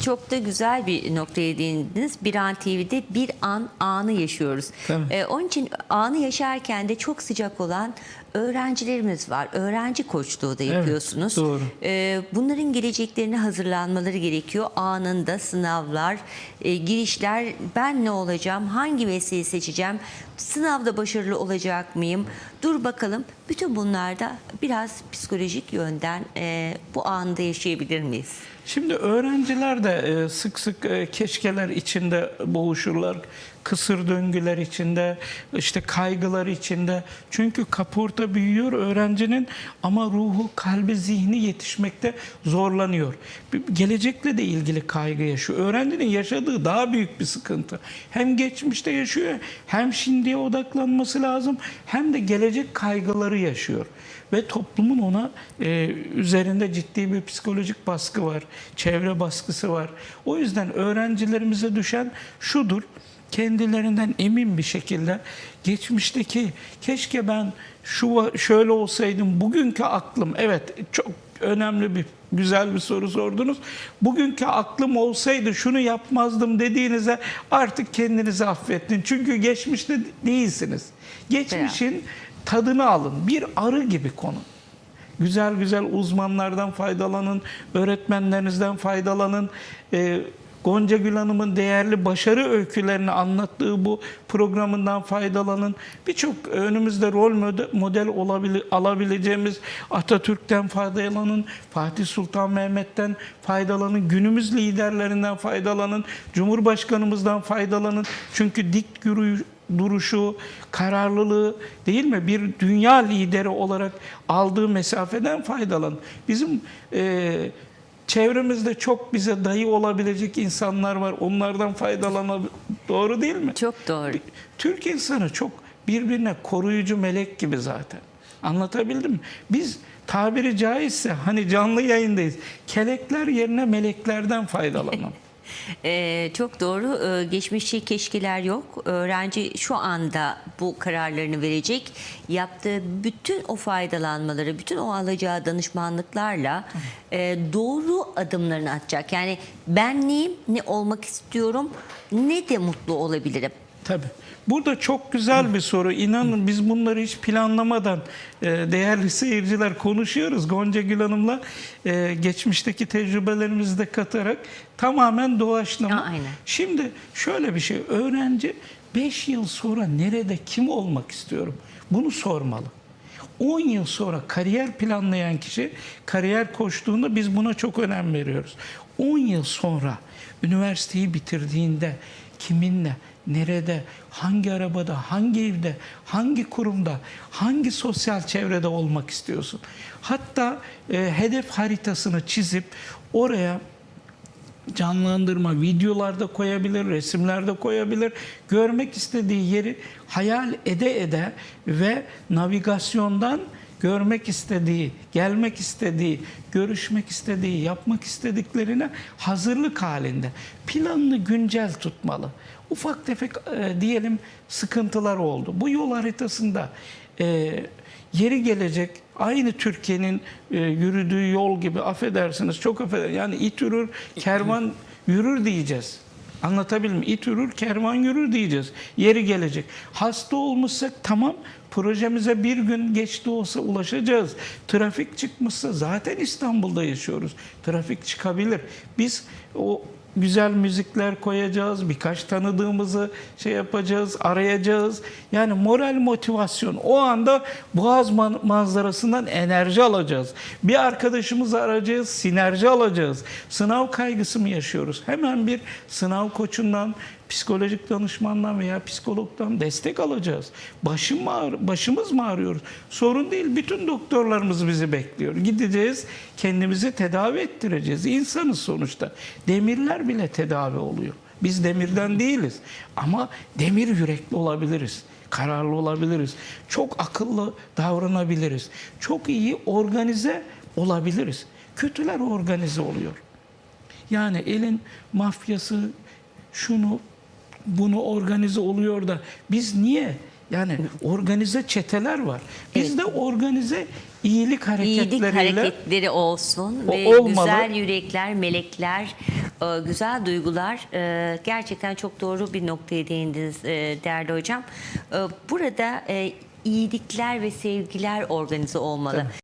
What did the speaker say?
çok da güzel bir noktaya değindiniz. Bir an TV'de bir an anı yaşıyoruz. Ee, onun için anı yaşarken de çok sıcak olan öğrencilerimiz var. Öğrenci koçluğu da yapıyorsunuz. doğru. Ee, bunların geleceklerine hazırlanmaları gerekiyor. Anında sınavlar, e, girişler, ben ne olacağım, hangi mesleği seçeceğim, sınavda başarılı olacak mıyım? Dur bakalım. Bütün bunlarda biraz psikolojik yönden e, bu anda yaşayabilir miyiz? Şimdi öğrenciler de e, sık sık e, keşkeler içinde boğuşurlar. Kısır döngüler içinde, işte kaygılar içinde. Çünkü kaporta büyüyor öğrencinin ama ruhu, kalbi, zihni yetişmekte zorlanıyor. Gelecekle de ilgili kaygı yaşıyor. Öğrencinin yaşadığı daha büyük bir sıkıntı. Hem geçmişte yaşıyor, hem şimdiye odaklanması lazım, hem de gelecek kaygıları yaşıyor ve toplumun ona e, üzerinde ciddi bir psikolojik baskı var, çevre baskısı var. O yüzden öğrencilerimize düşen şudur, kendilerinden emin bir şekilde geçmişteki keşke ben şu şöyle olsaydım, bugünkü aklım evet çok önemli bir güzel bir soru sordunuz. Bugünkü aklım olsaydı şunu yapmazdım dediğinize artık kendinizi affettin. Çünkü geçmişte değilsiniz. Geçmişin tadını alın. Bir arı gibi konun. Güzel güzel uzmanlardan faydalanın, öğretmenlerinizden faydalanın. Ee, Gonca Gül Hanım'ın değerli başarı öykülerini anlattığı bu programından faydalanın. Birçok önümüzde rol mode- model olabile- alabileceğimiz Atatürk'ten faydalanın, Fatih Sultan Mehmet'ten faydalanın, günümüz liderlerinden faydalanın, Cumhurbaşkanımızdan faydalanın. Çünkü dik yürüyüş duruşu, kararlılığı değil mi? Bir dünya lideri olarak aldığı mesafeden faydalan. Bizim e, çevremizde çok bize dayı olabilecek insanlar var. Onlardan faydalanabilir. Doğru değil mi? Çok doğru. Türk insanı çok birbirine koruyucu melek gibi zaten. Anlatabildim mi? Biz tabiri caizse hani canlı yayındayız. Kelekler yerine meleklerden faydalanalım. Ee, çok doğru. Ee, geçmişte keşkeler yok. Öğrenci şu anda bu kararlarını verecek. Yaptığı bütün o faydalanmaları, bütün o alacağı danışmanlıklarla e, doğru adımlarını atacak. Yani ben neyim, ne olmak istiyorum, ne de mutlu olabilirim. Tabii. Burada çok güzel bir soru. İnanın biz bunları hiç planlamadan e, değerli seyirciler konuşuyoruz. Gonca Gül Hanım'la e, geçmişteki tecrübelerimizi de katarak tamamen doğaçlama. Ya, aynen. Şimdi şöyle bir şey. Öğrenci 5 yıl sonra nerede kim olmak istiyorum? Bunu sormalı. 10 yıl sonra kariyer planlayan kişi kariyer koştuğunda biz buna çok önem veriyoruz. 10 yıl sonra üniversiteyi bitirdiğinde kiminle, nerede, hangi arabada, hangi evde, hangi kurumda, hangi sosyal çevrede olmak istiyorsun? Hatta e, hedef haritasını çizip oraya canlandırma, videolarda koyabilir, resimlerde koyabilir. Görmek istediği yeri hayal ede ede ve navigasyondan görmek istediği, gelmek istediği, görüşmek istediği, yapmak istediklerine hazırlık halinde. Planını güncel tutmalı. Ufak tefek e, diyelim sıkıntılar oldu. Bu yol haritasında e, yeri gelecek aynı Türkiye'nin e, yürüdüğü yol gibi affedersiniz çok affedersiniz yani it yürür kervan yürür diyeceğiz. Anlatabildim mi? İt yürür kervan yürür diyeceğiz. Yeri gelecek. Hasta olmuşsak tamam projemize bir gün geçti olsa ulaşacağız. Trafik çıkmışsa zaten İstanbul'da yaşıyoruz. Trafik çıkabilir. Biz o güzel müzikler koyacağız. Birkaç tanıdığımızı şey yapacağız, arayacağız. Yani moral motivasyon. O anda Boğaz man- manzarasından enerji alacağız. Bir arkadaşımızı arayacağız, sinerji alacağız. Sınav kaygısı mı yaşıyoruz? Hemen bir sınav koçundan, psikolojik danışmandan veya psikologdan destek alacağız. Başım ağrı- başımız mı ağrıyor? Sorun değil. Bütün doktorlarımız bizi bekliyor. Gideceğiz, kendimizi tedavi ettireceğiz. İnsanız sonuçta. Demirler bile tedavi oluyor. Biz demirden değiliz. Ama demir yürekli olabiliriz. Kararlı olabiliriz. Çok akıllı davranabiliriz. Çok iyi organize olabiliriz. Kötüler organize oluyor. Yani elin mafyası şunu bunu organize oluyor da biz niye? Yani organize çeteler var. Bizde organize iyilik İyilik hareketleriyle hareketleri olsun O ve olmalı. güzel yürekler, melekler e, güzel duygular. E, gerçekten çok doğru bir noktaya değindiniz e, değerli hocam. Burada iyilikler ve sevgiler organize olmalı. Tabii.